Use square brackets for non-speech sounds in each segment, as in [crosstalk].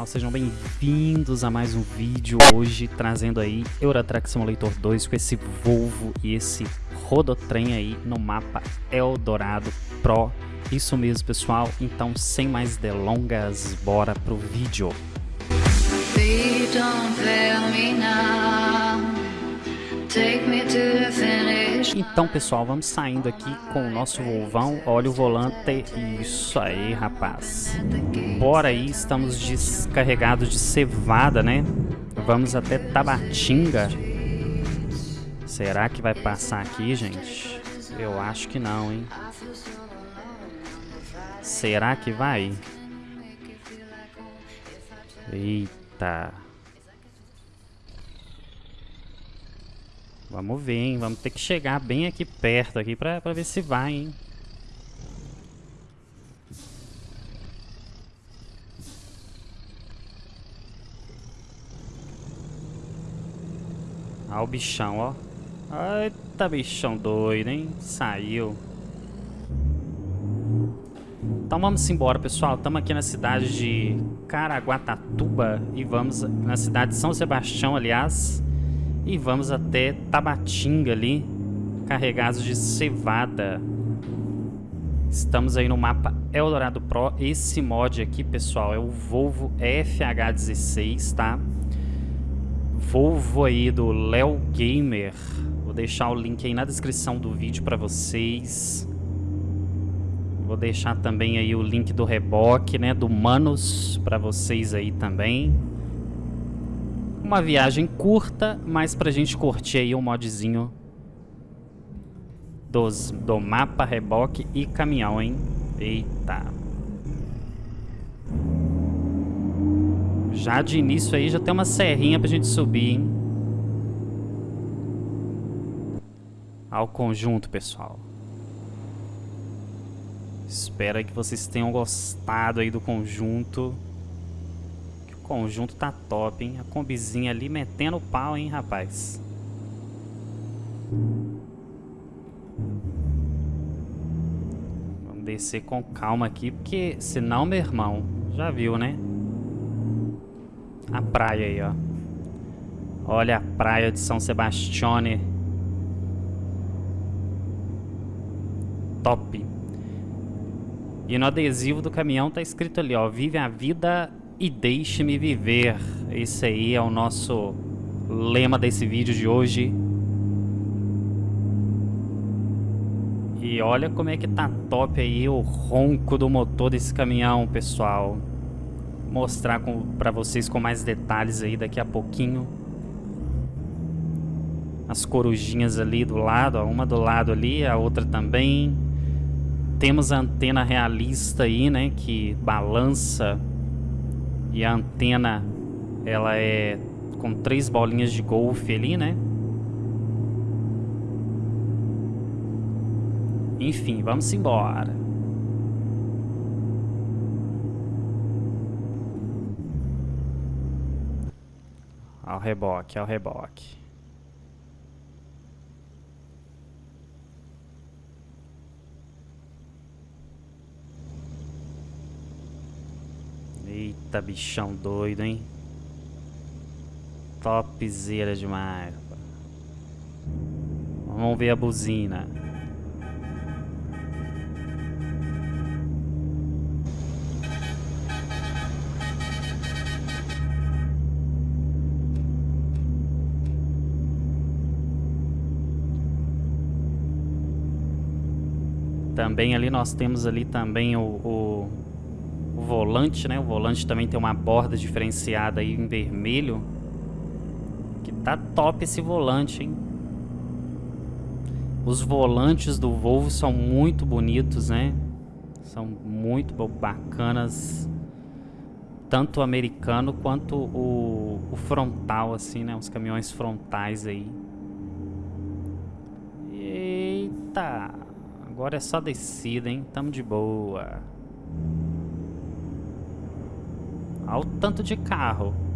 pessoal, sejam bem-vindos a mais um vídeo hoje trazendo aí Eurotrack Simulator 2 com esse Volvo e esse rodotrem aí no mapa Eldorado Pro. Isso mesmo pessoal, então sem mais delongas, bora pro vídeo. Então pessoal, vamos saindo aqui com o nosso Volvão, olha o volante, isso aí rapaz. Bora aí, estamos descarregados de cevada, né? Vamos até Tabatinga. Será que vai passar aqui, gente? Eu acho que não, hein? Será que vai? Eita. Vamos ver, hein? Vamos ter que chegar bem aqui perto aqui pra, pra ver se vai, hein? Olha o bichão, ó. Eita, bichão doido, hein? Saiu. Então vamos embora, pessoal. Estamos aqui na cidade de Caraguatatuba e vamos na cidade de São Sebastião, aliás. E vamos até Tabatinga ali, carregados de cevada. Estamos aí no mapa Eldorado Pro. Esse mod aqui, pessoal, é o Volvo FH16, tá? Volvo aí do Léo Gamer. Vou deixar o link aí na descrição do vídeo para vocês. Vou deixar também aí o link do reboque, né, do Manos para vocês aí também. Uma viagem curta, mas pra gente curtir aí um modzinho dos, do mapa, reboque e caminhão, hein? Eita. Já de início aí já tem uma serrinha pra gente subir, hein? Ao conjunto, pessoal. Espero que vocês tenham gostado aí do conjunto conjunto tá top, hein? A combizinha ali metendo o pau, hein, rapaz? Vamos descer com calma aqui, porque senão, meu irmão, já viu, né? A praia aí, ó. Olha a praia de São Sebastione. Top. E no adesivo do caminhão tá escrito ali, ó. Vive a vida e deixe-me viver. Esse aí é o nosso lema desse vídeo de hoje. E olha como é que tá top aí o ronco do motor desse caminhão, pessoal. Vou mostrar para vocês com mais detalhes aí daqui a pouquinho. As corujinhas ali do lado, ó, uma do lado ali, a outra também. Temos a antena realista aí, né, que balança e a antena, ela é com três bolinhas de golfe ali, né? Enfim, vamos embora. Ao reboque, ao reboque. Eita, bichão doido, hein? Topzera demais. Vamos ver a buzina. Também ali nós temos ali também o, o o volante, né? O volante também tem uma borda diferenciada aí em vermelho. Que tá top esse volante, hein? Os volantes do Volvo são muito bonitos, né? São muito bacanas. Tanto o americano quanto o, o frontal, assim, né? Os caminhões frontais aí. Eita! Agora é só descida, hein? Tamo de boa. Olha o tanto de carro.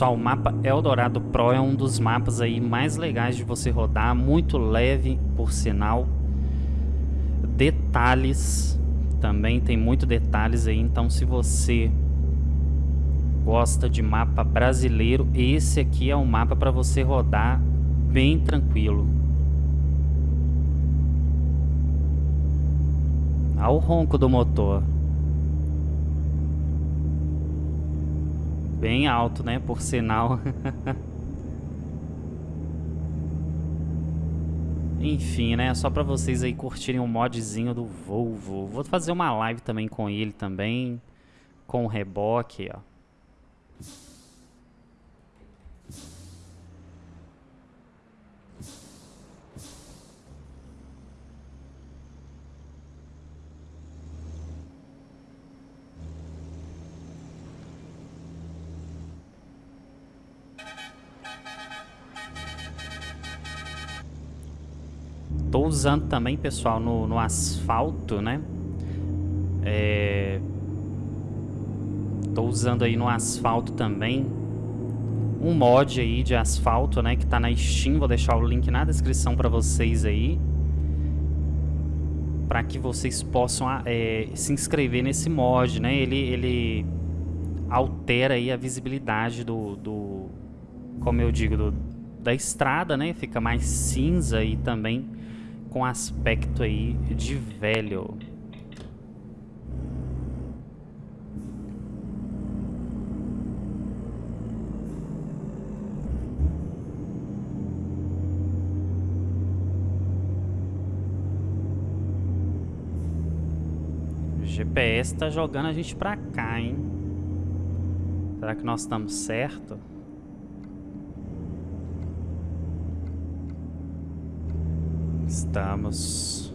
Pessoal, o mapa Eldorado Pro é um dos mapas aí mais legais de você rodar, muito leve, por sinal. Detalhes, também tem muito detalhes aí, então se você gosta de mapa brasileiro, esse aqui é um mapa para você rodar bem tranquilo. Olha o ronco do motor. Bem alto, né? Por sinal. [laughs] Enfim, né? Só pra vocês aí curtirem um modzinho do Volvo. Vou fazer uma live também com ele também. Com o reboque, ó. Tô usando também, pessoal, no, no asfalto, né? É... Tô usando aí no asfalto também um mod aí de asfalto, né? Que tá na Steam, vou deixar o link na descrição para vocês aí. Para que vocês possam é, se inscrever nesse mod, né? Ele, ele altera aí a visibilidade do, do como eu digo, do, da estrada, né? Fica mais cinza e também com aspecto aí de velho. O GPS tá jogando a gente pra cá, hein? Será que nós estamos certo? Estamos.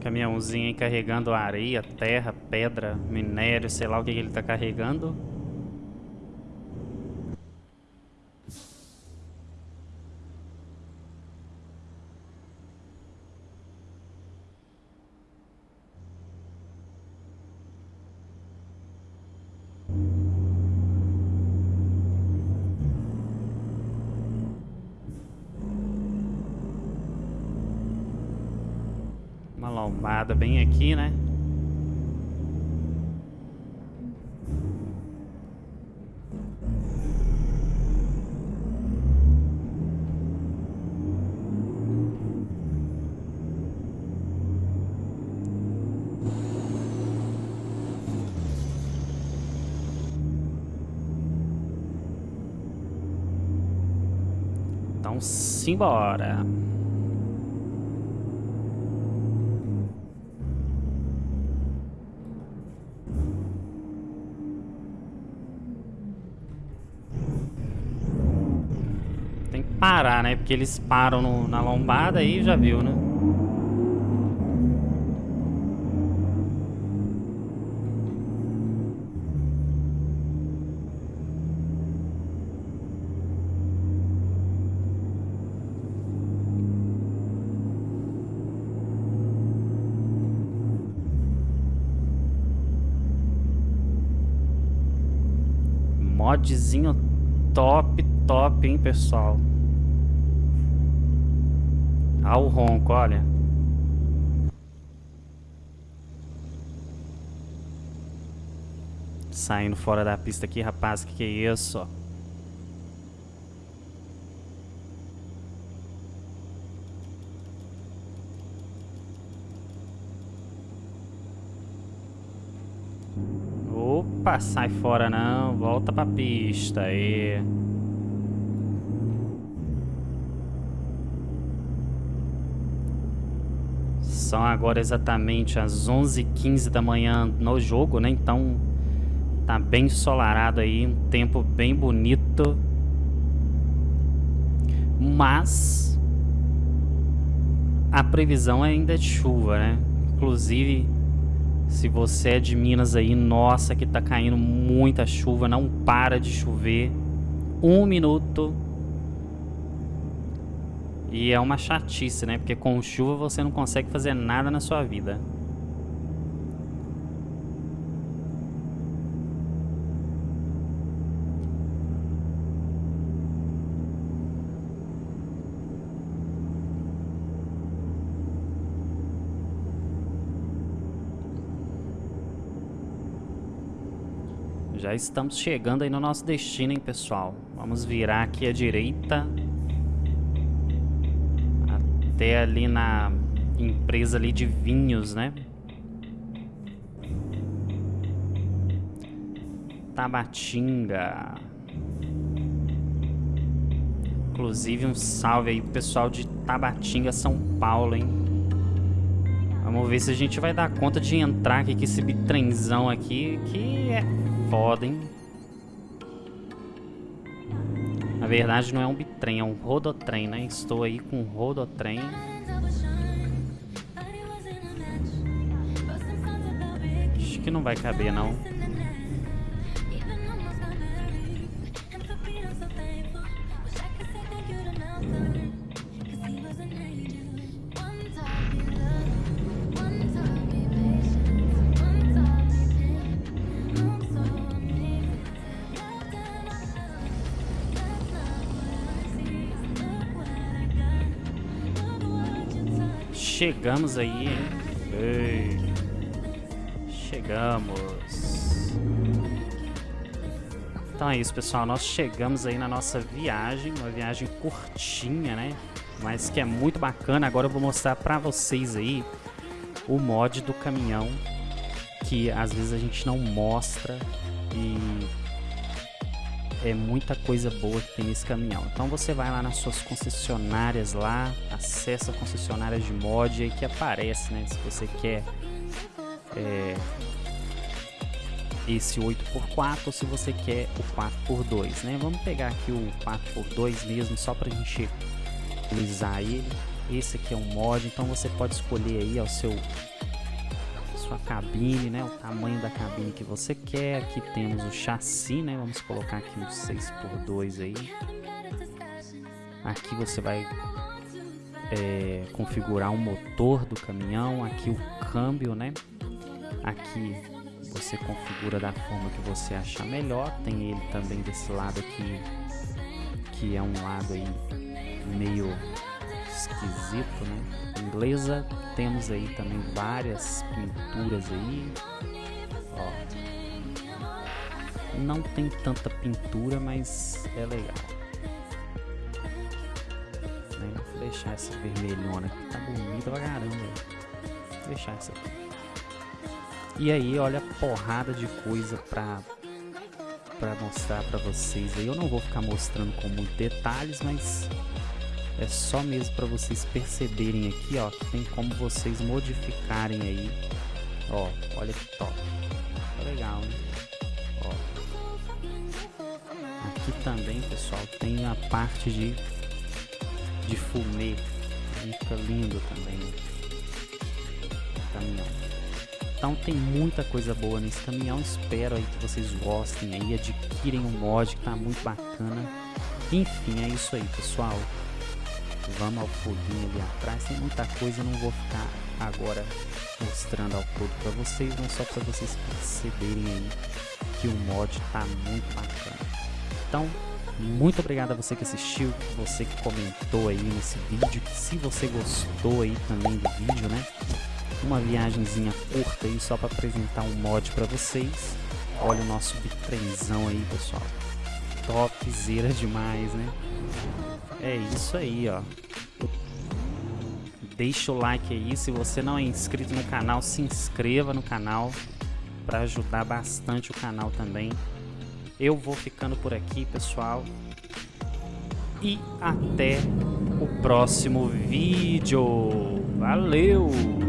Caminhãozinho aí carregando areia, terra, pedra, minério, sei lá o que, que ele está carregando. Lombada bem aqui, né? Então, simbora. Parar, né? Porque eles param no, na lombada aí já viu, né? Modzinho top, top, hein, pessoal. Ao ronco, olha. Saindo fora da pista aqui, rapaz, que que é isso? Opa, sai fora não, volta pra pista aí. São agora exatamente as 11h15 da manhã no jogo, né? Então tá bem ensolarado aí, um tempo bem bonito. Mas a previsão ainda é de chuva, né? Inclusive Se você é de Minas aí, nossa, que tá caindo muita chuva, não para de chover. Um minuto. E é uma chatice, né? Porque com chuva você não consegue fazer nada na sua vida. Já estamos chegando aí no nosso destino, hein, pessoal? Vamos virar aqui à direita. Até ali na empresa ali de vinhos, né? Tabatinga. Inclusive um salve aí pro pessoal de Tabatinga, São Paulo, hein? Vamos ver se a gente vai dar conta de entrar aqui com esse bitrenzão aqui, que é foda, hein? Verdade não é um bitrem, é um rodotrem, né? Estou aí com um rodotrem. Acho que não vai caber, não. Chegamos aí, hein? Ei. Chegamos. Então é isso, pessoal. Nós chegamos aí na nossa viagem. Uma viagem curtinha, né? Mas que é muito bacana. Agora eu vou mostrar pra vocês aí o mod do caminhão. Que às vezes a gente não mostra. E é muita coisa boa que tem nesse caminhão. Então você vai lá nas suas concessionárias lá, acessa concessionárias de mod aí que aparece, né? Se você quer é, esse 8x4 ou se você quer o 4x2, né? Vamos pegar aqui o 4x2 mesmo, só pra gente utilizar ele. Esse aqui é um mod, então você pode escolher aí ao seu sua cabine, né? O tamanho da cabine que você quer. Aqui temos o chassi, né? Vamos colocar aqui um 6x2 aí. Aqui você vai é, configurar o motor do caminhão. Aqui o câmbio, né? Aqui você configura da forma que você achar melhor. Tem ele também desse lado aqui, que é um lado aí meio esquisito, né? Inglesa, temos aí também várias pinturas aí. Ó. Não tem tanta pintura, mas é legal. Né? Vou deixar essa vermelhona aqui, tá bonita pra caramba. Vou deixar essa aqui. E aí, olha a porrada de coisa pra, pra mostrar pra vocês aí. Eu não vou ficar mostrando com muitos detalhes, mas é só mesmo para vocês perceberem aqui, ó, que tem como vocês modificarem aí. Ó, olha que top. Tá legal, hein? Ó. Aqui também, pessoal, tem a parte de de fumê. Fica lindo também. Caminhão. Então tem muita coisa boa nesse caminhão. Espero aí que vocês gostem aí, adquirem um mod que tá muito bacana. Enfim, é isso aí, pessoal. Vamos ao foguinho ali atrás. Tem muita coisa, não vou ficar agora mostrando ao todo para vocês, mas só para vocês perceberem aí que o mod tá muito bacana. Então, muito obrigado a você que assistiu, você que comentou aí nesse vídeo, se você gostou aí também do vídeo, né? Uma viagemzinha curta aí só para apresentar um mod para vocês. Olha o nosso bitrenzão aí, pessoal. Topzera demais, né? É isso aí, ó. Deixa o like aí. Se você não é inscrito no canal, se inscreva no canal para ajudar bastante o canal também. Eu vou ficando por aqui, pessoal. E até o próximo vídeo. Valeu!